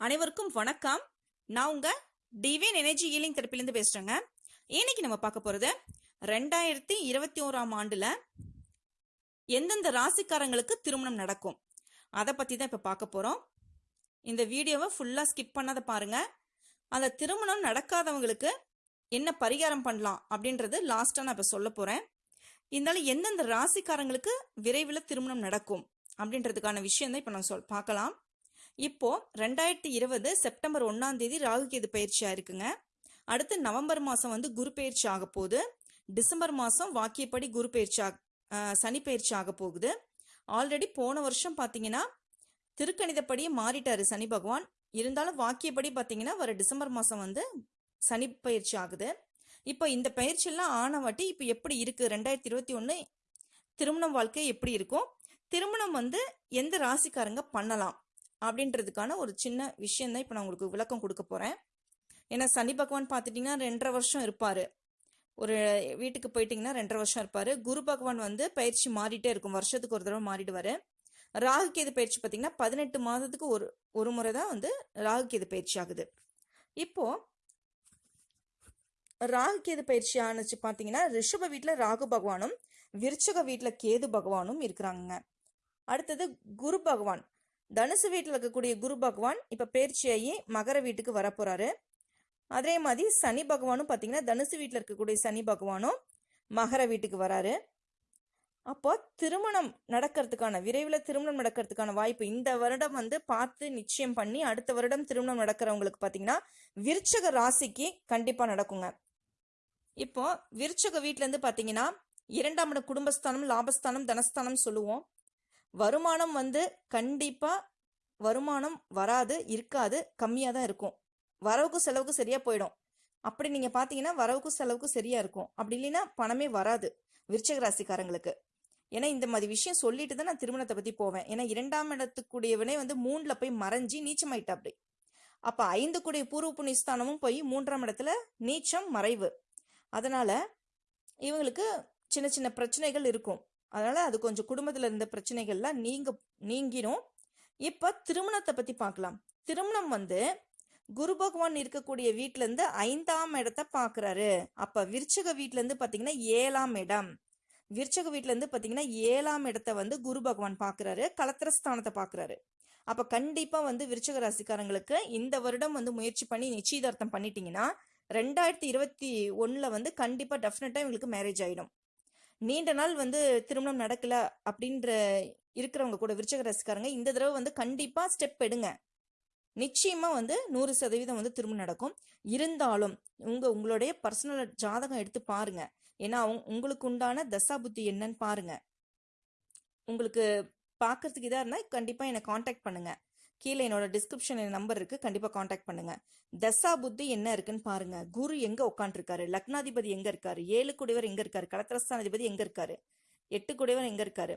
அனைவருக்கும் வணக்கம். நான் உங்க டிவைன் எனர்ஜி ஹீலிங் தெரப்பிலேருந்து பேசுறேங்க. இன்னைக்கு நம்ம பார்க்க போறது ரெண்டாயிரத்தி இருபத்தி ஓராம் ஆண்டுல எந்தெந்த ராசிக்காரங்களுக்கு திருமணம் நடக்கும்? அதை பத்தி தான் இப்ப பார்க்க போறோம். இந்த வீடியோவை ஃபுல்லா ஸ்கிப் பண்ணாத பாருங்க. அந்த திருமணம் நடக்காதவங்களுக்கு என்ன பரிகாரம் பண்ணலாம் அப்படின்றது லாஸ்டா நான் இப்ப சொல்ல போறேன். இருந்தாலும் எந்தெந்த ராசிக்காரங்களுக்கு விரைவில் திருமணம் நடக்கும் அப்படின்றதுக்கான விஷயம் தான் இப்ப நான் சொல் பார்க்கலாம். இப்போ ரெண்டாயிரத்தி இருபது செப்டம்பர் ஒன்னாம் தேதி ராகுகேது பயிற்சியா இருக்குங்க. அடுத்து நவம்பர் மாசம் வந்து குரு பயிற்சி ஆக போகுது. டிசம்பர் மாசம் வாக்கியப்படி குரு பயிற்சி ஆக சனி பயிற்சி ஆக போகுது. ஆல்ரெடி போன வருஷம் பாத்தீங்கன்னா திருக்கணிதப்படியே மாறிட்டாரு சனி பகவான். இருந்தாலும் வாக்கியப்படி பாத்தீங்கன்னா வர டிசம்பர் மாசம் வந்து சனி பயிற்சி ஆகுது. இப்போ இந்த பயிற்சியெல்லாம் ஆனவாட்டி இப்போ எப்படி இருக்கு? ரெண்டாயிரத்தி இருபத்தி ஒன்று திருமணம் வாழ்க்கை எப்படி இருக்கும்? திருமணம் வந்து எந்த ராசிக்காரங்க பண்ணலாம்? அப்படின்றதுக்கான ஒரு சின்ன விஷயம் தான் இப்போ நான் உங்களுக்கு விளக்கம் கொடுக்க போகிறேன் ஏன்னா சனி பகவான் பார்த்துட்டிங்கன்னா ரெண்டரை வருஷம் இருப்பார். ஒரு வீட்டுக்கு போயிட்டீங்கன்னா ரெண்டரை வருஷம் இருப்பார். குரு பகவான் வந்து பயிற்சி மாறிட்டே இருக்கும். வருஷத்துக்கு ஒரு தடவை மாறிடுவார். ராகு கேது பயிற்சி பார்த்தீங்கன்னா பதினெட்டு மாதத்துக்கு ஒரு ஒரு முறை தான் வந்து ராகு கேது பயிற்சி ஆகுது. இப்போ ராகு கேது பயிற்சி ஆணுச்சு பார்த்தீங்கன்னா ரிஷப வீட்டில் ராகு பகவானும் விருச்சக வீட்டில் கேது பகவானும் இருக்கிறாங்க அடுத்தது குரு பகவான். தனுசு வீட்டில் இருக்கக்கூடிய குரு பகவான் இப்போ பயிற்சியாகி மகர வீட்டுக்கு வரப்போகிறாரு அதே மாதிரி சனி பகவானும் பார்த்தீங்கன்னா தனுசு வீட்டில் இருக்கக்கூடிய சனி பகவானும் மகர வீட்டுக்கு வராரு. அப்போ திருமணம் நடக்கிறதுக்கான விரைவில் திருமணம் நடக்கிறதுக்கான வாய்ப்பு இந்த வருடம் வந்து பார்த்து நிச்சயம் பண்ணி அடுத்த வருடம் திருமணம் நடக்கிறவங்களுக்கு பார்த்தீங்கன்னா விருச்சக ராசிக்கு கண்டிப்பாக நடக்குங்க. இப்போ விருச்சக வீட்டிலேருந்து பார்த்தீங்கன்னா இரண்டாம் இடம் குடும்பஸ்தானம் லாபஸ்தானம் தனஸ்தானம் சொல்லுவோம். வருமானம் வந்து கண்டிப்பாக வருமானம் வராது இருக்காது கம்மியாக தான் இருக்கும். வரவுக்கு செலவுக்கு சரியாக போயிடும். அப்படி நீங்கள் பார்த்தீங்கன்னா வரவுக்கு செலவுக்கு சரியாக இருக்கும். அப்படி இல்லைன்னா பணமே வராது விருச்சக ராசிக்காரங்களுக்கு. ஏன்னா இந்த மாதிரி விஷயம் சொல்லிட்டு தான் நான் திருமணத்தை பற்றி போவேன். ஏன்னா இரண்டாம் இடத்துக்குடியவனே வந்து மூணில் போய் மறைஞ்சி நீச்சமாயிட்டா அப்படி. அப்போ ஐந்து கூடிய பூர்வ புண்ணியஸ்தானமும் போய் மூன்றாம் இடத்துல நீச்சம் மறைவு. அதனால் இவங்களுக்கு சின்ன சின்ன பிரச்சனைகள் இருக்கும். அதனால அது கொஞ்சம் குடும்பத்துல இருந்த பிரச்சனைகள்லாம் நீங்க நீங்கிடும் இப்ப திருமணத்தை பத்தி பார்க்கலாம் திருமணம் வந்து குரு பகவான் இருக்கக்கூடிய வீட்ல இருந்து ஐந்தாம் இடத்த பாக்குறாரு. அப்ப விருச்சக வீட்டிலேருந்து இருந்து பாத்தீங்கன்னா ஏழாம் இடம். விருச்சக வீட்ல இருந்து பாத்தீங்கன்னா ஏழாம் இடத்த வந்து குரு பகவான் பாக்குறாரு. கலத்திரஸ்தானத்தை பாக்குறாரு. அப்ப கண்டிப்பா வந்து விருச்சக ராசிக்காரங்களுக்கு இந்த வருடம் வந்து முயற்சி பண்ணி நிச்சயதார்த்தம் பண்ணிட்டீங்கன்னா ரெண்டாயிரத்தி இருபத்தி ஒண்ணுல வந்து கண்டிப்பா டெஃபினட்டா இவங்களுக்கு மேரேஜ் ஆயிடும். நீண்ட நாள் வந்து திருமணம் நடக்கல அப்படின்ற இருக்கிறவங்க கூட விருச்சக ரசிக்காரங்க இந்த தடவை வந்து கண்டிப்பா ஸ்டெப் எடுங்க. நிச்சயமா வந்து நூறு சதவீதம் வந்து திருமணம் நடக்கும். இருந்தாலும் உங்க உங்களுடைய பர்சனல் ஜாதகம் எடுத்து பாருங்க. ஏன்னா அவங்க உங்களுக்கு உண்டான தசா புத்தி என்னன்னு பாருங்க. உங்களுக்கு பார்க்கறதுக்கு இதா இருந்தா கண்டிப்பா என்னை காண்டாக்ட் பண்ணுங்க. கீழே என்னோட டிஸ்கிரிப்ஷன் நம்பர் இருக்கு. கண்டிப்பா காண்டாக்ட் பண்ணுங்க. தசா புத்தி என்ன இருக்குன்னு பாருங்க. குரு எங்க உட்காந்துருக்காரு லக்னாதிபதி எங்க இருக்காரு? ஏழு குடிவர் எங்க இருக்காரு? கலத்திரஸ்தானாதிபதி எங்க இருக்காரு? எட்டு குடிவர் எங்க இருக்காரு?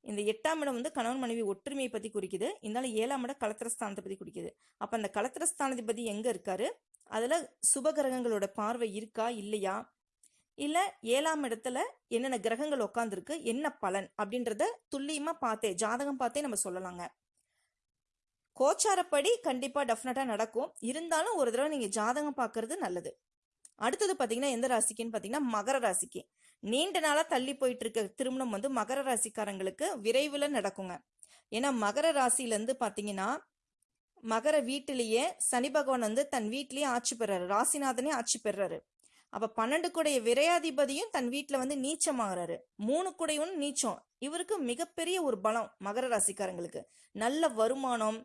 இந்த எட்டாம் இடம் வந்து கணவன் மனைவி ஒற்றுமையை பத்தி குறிக்குது. இருந்தாலும் ஏழாம் இடம் கலத்திரஸ்தானத்தை பத்தி குறிக்குது. அப்ப அந்த கலத்திரஸ்தானாதிபதி எங்க இருக்காரு? அதுல சுபகிரகங்களோட பார்வை இருக்கா? இல்லையா? இல்ல ஏழாம் இடத்துல என்னென்ன கிரகங்கள் உட்காந்துருக்கு என்ன பலன்? அப்படின்றத துல்லியமா பார்த்தே ஜாதகம் பார்த்தே நம்ம சொல்லலாங்க. கோச்சாரப்படி கண்டிப்பாக டெஃபினட்டாக நடக்கும். இருந்தாலும் ஒரு தடவை நீங்கள் ஜாதகம் பார்க்கறது நல்லது. அடுத்தது பார்த்தீங்கன்னா எந்த ராசிக்குன்னு பார்த்தீங்கன்னா மகர ராசிக்கு. நீண்ட நாளாக தள்ளி போயிட்டு இருக்க திருமணம் வந்து மகர ராசிக்காரங்களுக்கு விரைவில் நடக்குங்க. ஏன்னா மகர ராசியிலேருந்து பார்த்தீங்கன்னா மகர வீட்டிலேயே சனி பகவான் வந்து தன் வீட்டிலேயே ஆட்சி பெறாரு. ராசிநாதனே ஆட்சி பெறாரு. அப்ப பன்னெண்டு கூடைய விரையாதிபதியும் தன் வீட்டில் வந்து நீச்சமாகறாரு. மூணு கூடையும் நீச்சம். இவருக்கு மிகப்பெரிய ஒரு பலம் மகர ராசிக்காரங்களுக்கு. நல்ல வருமானம்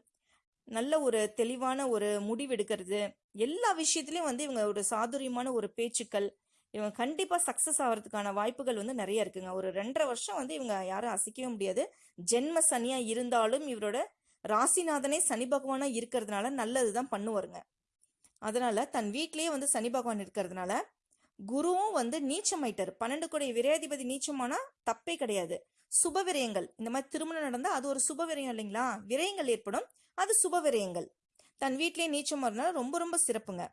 நல்ல ஒரு தெளிவான ஒரு முடிவெடுக்கிறது. எல்லா விஷயத்துலையும் வந்து இவங்க ஒரு சாதுரியமான ஒரு பேச்சுக்கள் இவங்க கண்டிப்பாக சக்ஸஸ் ஆகிறதுக்கான வாய்ப்புகள் வந்து நிறைய இருக்குங்க. ஒரு ரெண்டரை வருஷம் வந்து இவங்க யாரும் அசைக்கவே முடியாது. ஜென்ம சனியாக இருந்தாலும் இவரோட ராசிநாதனே சனி பகவானாக இருக்கிறதுனால நல்லது தான் பண்ணுவாருங்க. அதனால தன் வீட்லேயே வந்து சனி பகவான் இருக்கிறதுனால குருவும் வந்து நீச்சமாயிட்டார். பன்னெண்டு கோடி விரையாதிபதி நீச்சமானா தப்பே கிடையாது. சுப விரயங்கள் இந்த மாதிரி திருமணம் நடந்தால் அது ஒரு சுப விரயம் இல்லைங்களா? விரயங்கள் ஏற்படும். அது சுப விரயங்கள் தன் வீட்டிலேயே நீச்சம் வரனால ரொம்ப ரொம்ப சிறப்புங்க.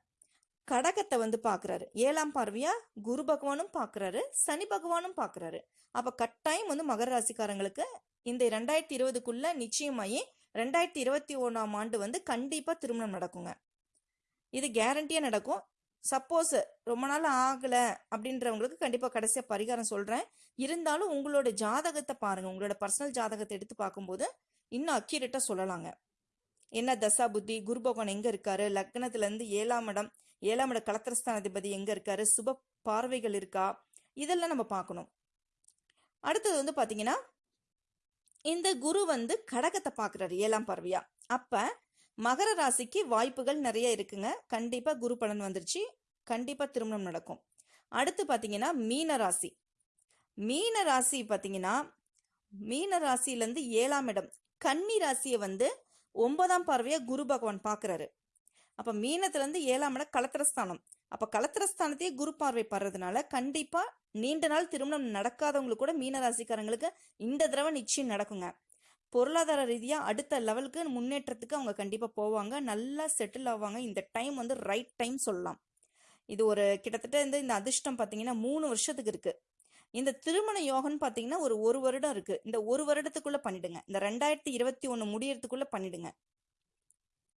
கடகத்தை வந்து பார்க்குறாரு ஏழாம் பார்வையா குரு பகவானும் பார்க்குறாரு சனி பகவானும் பார்க்குறாரு அப்போ கட்டாயம் வந்து மகர ராசிக்காரங்களுக்கு இந்த ரெண்டாயிரத்தி இருபதுக்குள்ள நிச்சயமாயி ரெண்டாயிரத்தி இருபத்தி ஒன்றாம் ஆண்டு வந்து கண்டிப்பாக திருமணம் நடக்குங்க. இது கேரண்டியாக நடக்கும். சப்போஸ் ரொம்ப நாள் ஆகலை அப்படின்றவங்களுக்கு கண்டிப்பாக கடைசியாக பரிகாரம் சொல்கிறேன் இருந்தாலும் உங்களோட ஜாதகத்தை பாருங்கள் உங்களோட பர்சனல் ஜாதகத்தை எடுத்து பார்க்கும்போது இன்னும் அக்யூரேட்டாக சொல்லலாங்க. என்ன தசா புத்தி குரு பகவான் எங்கே இருக்காரு? லக்னத்துலேருந்து ஏழாம் இடம் ஏழாம் இட கலத்திரஸ்தானாதிபதி எங்கே இருக்காரு? சுப பார்வைகள் இருக்கா? இதெல்லாம் நம்ம பார்க்கணும். அடுத்தது வந்து பார்த்தீங்கன்னா இந்த குரு வந்து கடகத்தை பார்க்குறாரு ஏழாம் பார்வையா. அப்போ மகர ராசிக்கு வாய்ப்புகள் நிறைய இருக்குங்க. கண்டிப்பாக குரு பலன் வந்துருச்சு. கண்டிப்பாக திருமணம் நடக்கும். அடுத்து பார்த்தீங்கன்னா மீன ராசி. மீன ராசி பார்த்தீங்கன்னா மீன ராசியிலேருந்து ஏழாம் இடம். கன்னி ராசியை வந்து ஒன்பதாம் பார்வையாக குரு பகவான் பார்க்குறாரு அப்போ மீனத்துலேருந்து ஏழாம் இடம் கலத்திரஸ்தானம். அப்போ கலத்திரஸ்தானத்தையே குரு பார்வை படுறதுனால கண்டிப்பாக நீண்ட நாள் திருமணம் நடக்காதவங்களுக்கு கூட மீன ராசிக்காரங்களுக்கு இந்த தடவை நிச்சயம் நடக்குங்க. பொருளாதார ரீதியாக அடுத்த லெவலுக்கு முன்னேற்றத்துக்கு அவங்க கண்டிப்பாக போவாங்க. நல்லா செட்டில் ஆவாங்க. இந்த டைம் வந்து ரைட் டைம் சொல்லலாம். இது ஒரு கிட்டத்தட்ட இந்த இந்த அதிர்ஷ்டம் பார்த்தீங்கன்னா மூணு வருஷத்துக்கு இருக்கு. இந்த திருமண யோகம்னு பார்த்தீங்கன்னா ஒரு ஒரு வருடம் இருக்கு. இந்த ஒரு வருடத்துக்குள்ள பண்ணிடுங்க. இந்த ரெண்டாயிரத்தி இருபத்தி ஒன்று முடியறதுக்குள்ளே பண்ணிடுங்க.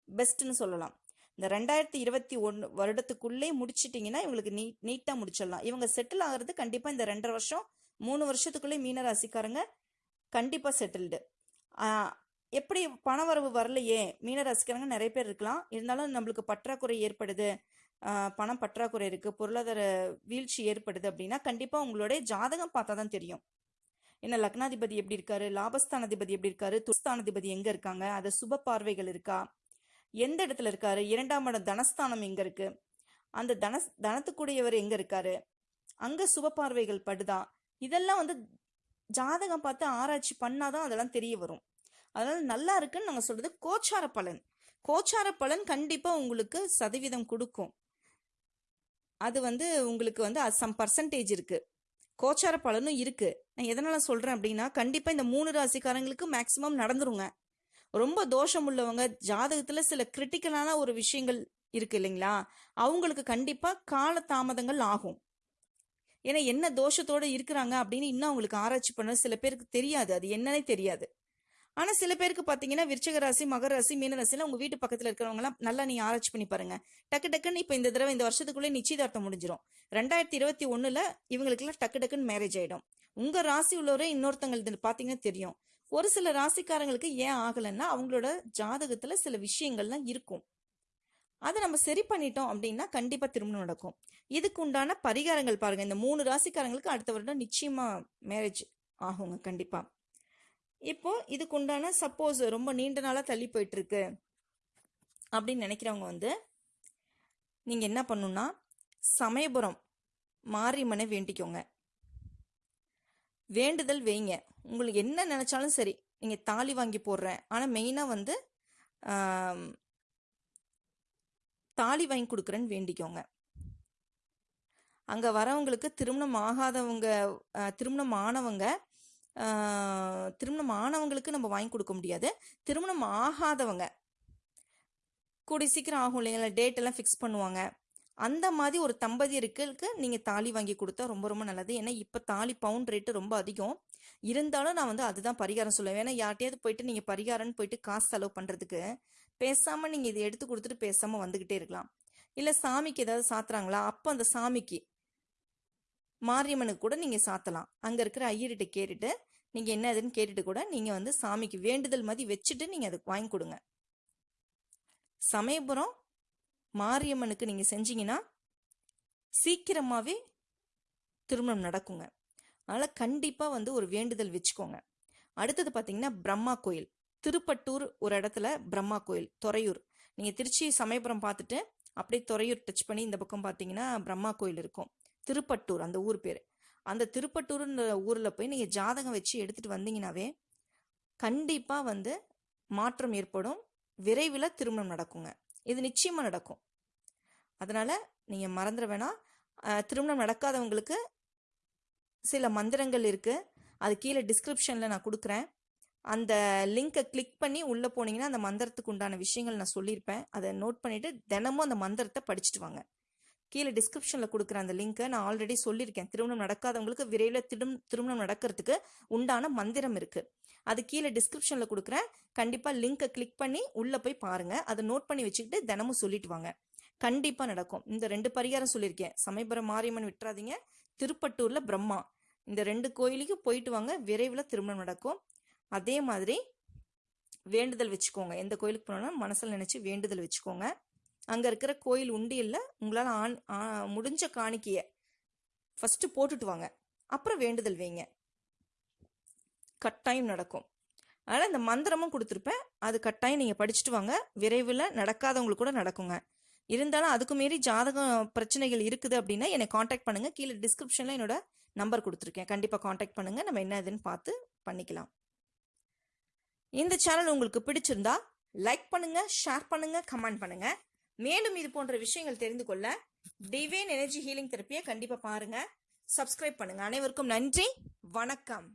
பெஸ்ட்னு சொல்லலாம். இந்த ரெண்டாயிரத்தி இருபத்தி ஒன்று வருடத்துக்குள்ளே முடிச்சிட்டிங்கன்னா இவங்களுக்கு நீ நீட்டாக முடிச்சிடலாம். இவங்க செட்டில் ஆகிறது கண்டிப்பாக இந்த ரெண்டரை வருஷம் மூணு வருஷத்துக்குள்ளே மீன ராசிக்காரங்க கண்டிப்பாக செட்டில்டு எப்படி பணவரவு வரலையே? மீன ரசிக்கிறவங்க நிறைய பேர் இருக்கலாம். இருந்தாலும் நம்மளுக்கு பற்றாக்குறை ஏற்படுது. பணம் பற்றாக்குறை இருக்குது பொருளாதார வீழ்ச்சி ஏற்படுது அப்படின்னா கண்டிப்பாக உங்களுடைய ஜாதகம் பார்த்தா தான் தெரியும். என்ன லக்னாதிபதி எப்படி இருக்காரு? லாபஸ்தானாதிபதி எப்படி இருக்காரு? துஸ்தானாதிபதி எங்க இருக்காங்க? அது சுப பார்வைகள் இருக்கா? எந்த இடத்துல இருக்காரு? இரண்டாம் இடம் தனஸ்தானம் எங்க இருக்கு? அந்த தன தனத்துக்குடையவர் எங்க இருக்காரு? அங்க சுப பார்வைகள் படுதா? இதெல்லாம் வந்து ஜாதகம் பார்த்து ஆராய்ச்சி பண்ணாதான் அதெல்லாம் தெரிய வரும். அதனால நல்லா இருக்குன்னு நாங்கள் சொல்றது கோச்சார பலன். கோச்சார பலன் கண்டிப்பா உங்களுக்கு சதவீதம் கொடுக்கும். அது வந்து உங்களுக்கு வந்து சம் பர்சன்டேஜ் இருக்கு. கோச்சார பலனும் இருக்கு. நான் எதனால சொல்றேன் அப்படின்னா கண்டிப்பா இந்த மூணு ராசிக்காரங்களுக்கு மேக்சிமம் நடந்துருங்க. ரொம்ப தோஷம் உள்ளவங்க ஜாதகத்துல சில கிரிட்டிக்கலான ஒரு விஷயங்கள் இருக்கு இல்லைங்களா? அவங்களுக்கு கண்டிப்பா கால தாமதங்கள் ஆகும். ஏன்னா என்ன தோஷத்தோடு இருக்கிறாங்க அப்படின்னு இன்னும் அவங்களுக்கு ஆராய்ச்சி பண்ண சில பேருக்கு தெரியாது. அது என்னன்னே தெரியாது. ஆனால் சில பேருக்கு பார்த்தீங்கன்னா விருச்சக ராசி மகர ராசி மீன உங்கள் வீட்டு பக்கத்தில் இருக்கிறவங்கலாம் நல்லா நீங்கள் ஆராய்ச்சி பண்ணி பாருங்க. டக்கு டக்குன்னு இப்போ இந்த தடவை இந்த வருஷத்துக்குள்ளே நிச்சயதார்த்தம் முடிஞ்சிடும் ரெண்டாயிரத்தி இருபத்தி ஒன்றில் இவங்களுக்கு எல்லாம் டக்கு டக்குன்னு மேரேஜ் ஆகிடும் உங்கள் ராசி உள்ளவரே இன்னொருத்தங்களுக்கு பார்த்தீங்கன்னா தெரியும். ஒரு சில ராசிக்காரங்களுக்கு ஏன் ஆகலைன்னா அவங்களோட ஜாதகத்தில் சில விஷயங்கள்லாம் இருக்கும். அதை நம்ம சரி பண்ணிட்டோம் அப்படின்னா கண்டிப்பா திருமணம் நடக்கும். இதுக்கு உண்டான பரிகாரங்கள் பாருங்க. இந்த மூணு ராசிக்காரங்களுக்கு அடுத்த வருடம் நிச்சயமா மேரேஜ் ஆகுங்க கண்டிப்பா. இப்போ இதுக்கு உண்டான சப்போஸ் ரொம்ப நீண்ட நாளா தள்ளி போயிட்டு இருக்கு அப்படின்னு நினைக்கிறவங்க வந்து நீங்க என்ன பண்ணணும்னா சமயபுரம் மாரியம்மனை வேண்டிக்கோங்க. வேண்டுதல் வைங்க. உங்களுக்கு என்ன நினைச்சாலும் சரி நீங்க தாலி வாங்கி போடுறேன். ஆனா மெயினா வந்து தாலி வாங்கி கொடுக்குறேன்னு வேண்டிக்கோங்க. அங்கே வரவங்களுக்கு திருமணம் ஆகாதவங்க திருமணம் ஆனவங்க திருமணம் ஆனவங்களுக்கு நம்ம வாங்கி கொடுக்க முடியாது. திருமணம் ஆகாதவங்க கூடி சீக்கிரம் ஆகும் இல்லைங்களா டேட் எல்லாம் ஃபிக்ஸ் பண்ணுவாங்க. அந்த மாதிரி ஒரு தம்பதியருக்கு நீங்கள் தாலி வாங்கி கொடுத்தா ரொம்ப ரொம்ப நல்லது. ஏன்னா இப்போ தாலி பவுண்ட் ரேட்டு ரொம்ப அதிகம். இருந்தாலும் நான் வந்து அதுதான் பரிகாரம் சொல்லுவேன். ஏன்னா யார்ட்டையாவது போயிட்டு நீங்கள் பரிகாரம்னு போயிட்டு காசு செலவு பண்ணுறதுக்கு பேசாமல் நீங்கள் இதை எடுத்து கொடுத்துட்டு பேசாமல் வந்துக்கிட்டே இருக்கலாம். இல்லை சாமிக்கு ஏதாவது சாத்துறாங்களா? அப்போ அந்த சாமிக்கு மாரியம்மனுக்கு கூட நீங்கள் சாத்தலாம். அங்கே இருக்கிற ஐயர்கிட்ட கேட்டுட்டு நீங்கள் என்ன இதுன்னு கேட்டுட்டு கூட நீங்கள் வந்து சாமிக்கு வேண்டுதல் மாதிரி வச்சுட்டு நீங்கள் அதுக்கு வாங்கி கொடுங்க. சமயபுரம் மாரியம்மனுக்கு நீங்கள் செஞ்சீங்கன்னா சீக்கிரமாகவே திருமணம் நடக்குங்க. அதனால் கண்டிப்பாக வந்து ஒரு வேண்டுதல் வச்சுக்கோங்க. அடுத்தது பார்த்தீங்கன்னா பிரம்மா கோயில். திருப்பட்டூர் ஒரு இடத்துல பிரம்மா கோயில் துறையூர். நீங்கள் திருச்சி சமயபுரம் பார்த்துட்டு அப்படியே துறையூர் டச் பண்ணி இந்த பக்கம் பார்த்தீங்கன்னா பிரம்மா கோயில் இருக்கும். திருப்பட்டூர் அந்த ஊர் பேர். அந்த திருப்பட்டூர்ன்ற ஊரில் போய் நீங்கள் ஜாதகம் வச்சு எடுத்துகிட்டு வந்தீங்கன்னாவே கண்டிப்பாக வந்து மாற்றம் ஏற்படும். விரைவில் திருமணம் நடக்குங்க. இது நிச்சயமாக நடக்கும். அதனால் நீங்கள் மறந்துட வேணாம். திருமணம் நடக்காதவங்களுக்கு சில மந்திரங்கள் இருக்குது அது கீழே டிஸ்கிரிப்ஷனில் நான் கொடுக்குறேன். அந்த லிங்கை கிளிக் பண்ணி உள்ள போனீங்கன்னா அந்த மந்திரத்துக்கு உண்டான விஷயங்கள் நான் சொல்லியிருப்பேன். அதை நோட் பண்ணிட்டு தினமும் அந்த மந்திரத்தை படிச்சுட்டு வாங்க. கீழே டிஸ்கிரிப்ஷனில் கொடுக்குற அந்த லிங்க்கை நான் ஆல்ரெடி சொல்லியிருக்கேன். திருமணம் நடக்காதவங்களுக்கு விரைவில் திடும் திருமணம் நடக்கிறதுக்கு உண்டான மந்திரம் இருக்குது அது கீழே டிஸ்கிரிப்ஷனில் கொடுக்குறேன் கண்டிப்பாக லிங்கை கிளிக் பண்ணி உள்ளே போய் பாருங்கள் அதை நோட் பண்ணி வச்சுக்கிட்டு தினமும் சொல்லிட்டு வாங்க. கண்டிப்பாக நடக்கும். இந்த ரெண்டு பரிகாரம் சொல்லியிருக்கேன். சமயபுரம் மாரியம்மன் விட்டுறாதீங்க. திருப்பட்டூரில் பிரம்மா. இந்த ரெண்டு கோயிலுக்கும் போயிட்டு வாங்க. விரைவில் திருமணம் நடக்கும். அதே மாதிரி வேண்டுதல் வச்சுக்கோங்க. எந்த கோயிலுக்கு போனாலும் மனசில் நினச்சி வேண்டுதல் வச்சுக்கோங்க. அங்கே இருக்கிற கோயில் உண்டியல்ல உங்களால் ஆண் முடிஞ்ச காணிக்கையை ஃபஸ்ட்டு போட்டுட்டு வாங்க. அப்புறம் வேண்டுதல் வைங்க. கட்டாயம் நடக்கும். அதனால் இந்த மந்திரமும் கொடுத்துருப்பேன். அது கட்டாயம் நீங்கள் படிச்சுட்டு வாங்க. விரைவில் நடக்காதவங்களுக்கு கூட நடக்குங்க. இருந்தாலும் அதுக்கு மீறி ஜாதகம் பிரச்சனைகள் இருக்குது அப்படின்னா என்னை காண்டாக்ட் பண்ணுங்கள் கீழே டிஸ்கிரிப்ஷனில் என்னோட நம்பர் கொடுத்துருக்கேன். கண்டிப்பாக காண்டாக்ட் பண்ணுங்கள் நம்ம என்ன இதுன்னு பார்த்து பண்ணிக்கலாம். இந்த சேனல் உங்களுக்கு பிடிச்சிருந்தா லைக் பண்ணுங்க ஷேர் பண்ணுங்க கமெண்ட் பண்ணுங்க. மேலும் இது போன்ற விஷயங்கள் தெரிந்து கொள்ள டிவைன் எனர்ஜி ஹீலிங் தெரப்பியை கண்டிப்பாக பாருங்க. சப்ஸ்கிரைப் பண்ணுங்க. அனைவருக்கும் நன்றி. வணக்கம்.